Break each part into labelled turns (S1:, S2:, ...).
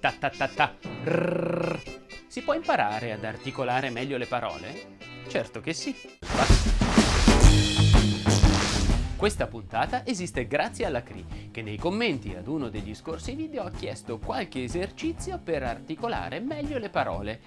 S1: ta ta ta ta. Rrrr. Si può imparare ad articolare meglio le parole? Certo che sì. Questa puntata esiste grazie alla CRI, che nei commenti ad uno degli scorsi video ha chiesto qualche esercizio per articolare meglio le parole.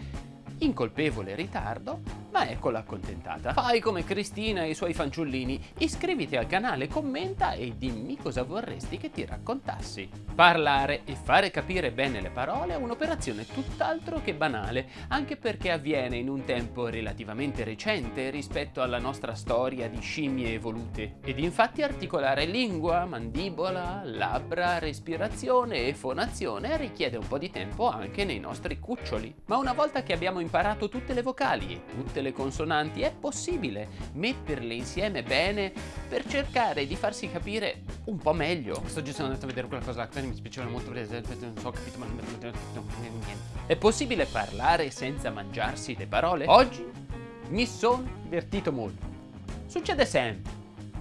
S1: In colpevole ritardo, ma eccola accontentata. Fai come Cristina e i suoi fanciullini, iscriviti al canale, commenta e dimmi cosa vorresti che ti raccontassi. Parlare e fare capire bene le parole è un'operazione tutt'altro che banale, anche perché avviene in un tempo relativamente recente rispetto alla nostra storia di scimmie evolute. Ed infatti articolare lingua, mandibola, labbra, respirazione e fonazione richiede un po' di tempo anche nei nostri cuccioli. Ma una volta che abbiamo imparato tutte le vocali e tutte le consonanti, è possibile metterle insieme bene per cercare di farsi capire un po' meglio.
S2: Sto giusto andando a vedere quella cosa là, mi spiaceva molto, non so, ho capito, ma niente.
S1: È possibile parlare senza mangiarsi le parole? Oggi mi sono divertito molto. Succede sempre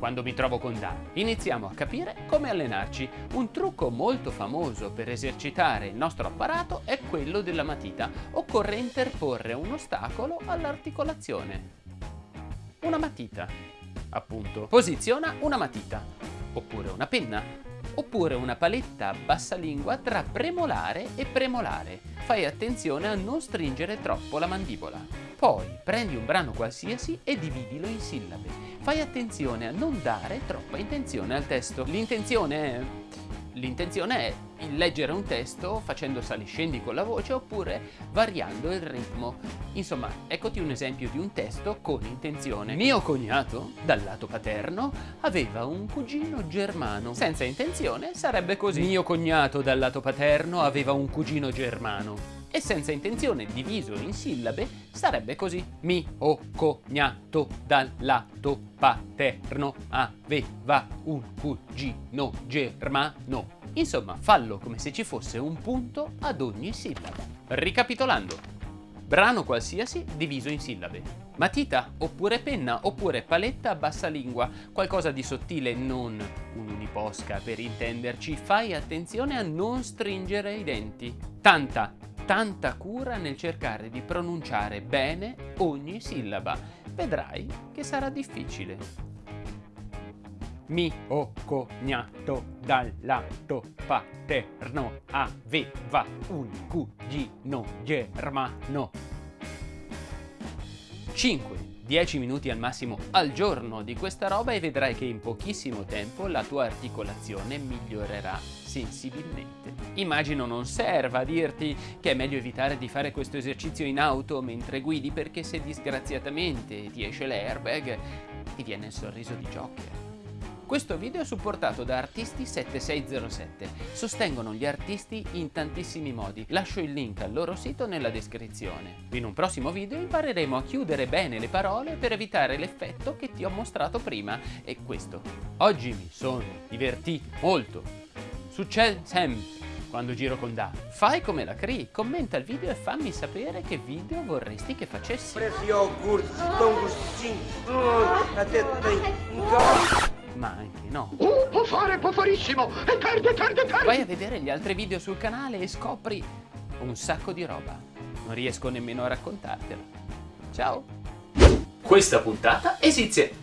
S1: quando mi trovo con Dan. Iniziamo a capire come allenarci. Un trucco molto famoso per esercitare il nostro apparato è quello della matita. Occorre interporre un ostacolo all'articolazione. Una matita, appunto. Posiziona una matita, oppure una penna, oppure una paletta bassalingua tra premolare e premolare. Fai attenzione a non stringere troppo la mandibola. Poi prendi un brano qualsiasi e dividilo in sillabe fai attenzione a non dare troppa intenzione al testo. L'intenzione è... L'intenzione è leggere un testo facendo sali-scendi con la voce oppure variando il ritmo. Insomma, eccoti un esempio di un testo con intenzione. Mio cognato, dal lato paterno, aveva un cugino germano. Senza intenzione sarebbe così. Mio cognato, dal lato paterno, aveva un cugino germano e senza intenzione diviso in sillabe sarebbe così. Mi o cognato dal lato paterno aveva un cugino germano. Insomma, fallo come se ci fosse un punto ad ogni sillaba. Ricapitolando, brano qualsiasi diviso in sillabe. Matita, oppure penna, oppure paletta a bassa lingua, qualcosa di sottile, non un'uniposca per intenderci. Fai attenzione a non stringere i denti. Tanta, tanta cura nel cercare di pronunciare bene ogni sillaba. Vedrai che sarà difficile. Mio cognato dal lato paterno aveva un cugino germano. 5. 10 minuti al massimo al giorno di questa roba e vedrai che in pochissimo tempo la tua articolazione migliorerà sensibilmente. Immagino non serva dirti che è meglio evitare di fare questo esercizio in auto mentre guidi perché se disgraziatamente ti esce l'airbag ti viene il sorriso di Joker. Questo video è supportato da Artisti7607. Sostengono gli artisti in tantissimi modi. Lascio il link al loro sito nella descrizione. In un prossimo video impareremo a chiudere bene le parole per evitare l'effetto che ti ho mostrato prima. E questo. Oggi mi sono divertito molto. Succede sempre quando giro con Da. Fai come la Cree, commenta il video e fammi sapere che video vorresti che facessi. Ma anche no.
S3: Uh, può fare, può farissimo! È tardi, è tardi, è tardi!
S1: Vai a vedere gli altri video sul canale e scopri un sacco di roba. Non riesco nemmeno a raccontartelo. Ciao! Questa puntata esiste...